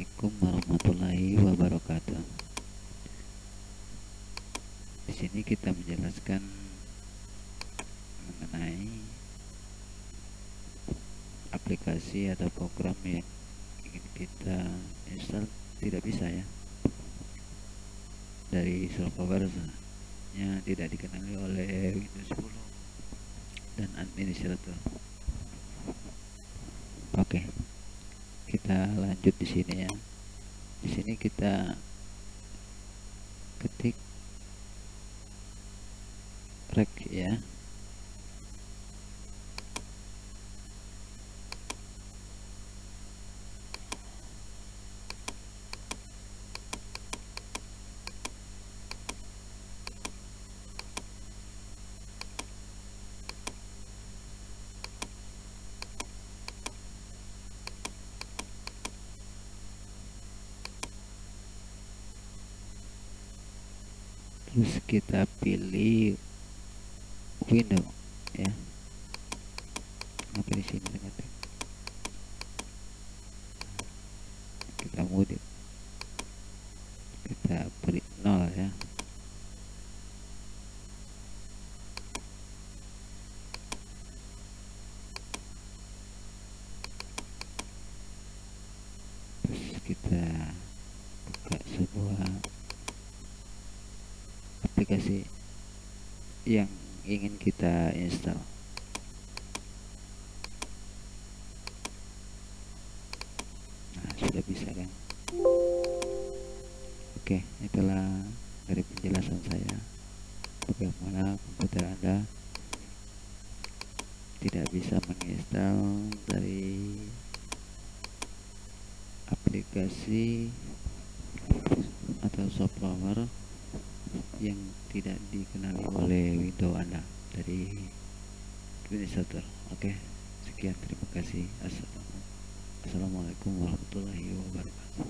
Assalamualaikum warahmatullahi wabarakatuh. Di sini kita menjelaskan mengenai aplikasi atau program yang ingin kita install tidak bisa ya dari software nya tidak dikenali oleh Windows 10 dan administrator. Oke kita lanjut di sini ya. Di sini kita ketik rek ya terus kita pilih window ya. Nah, pilih sini dengan kita mode kita beri nol ya. Terus kita buka sebuah aplikasi yang ingin kita install. Nah sudah bisa kan? Oke itulah dari penjelasan saya. Bagaimana komputer anda tidak bisa menginstal dari aplikasi atau software yang tidak dikenali oleh Windows Anda dari administrator. Oke, sekian terima kasih. Assalamualaikum warahmatullahi wabarakatuh.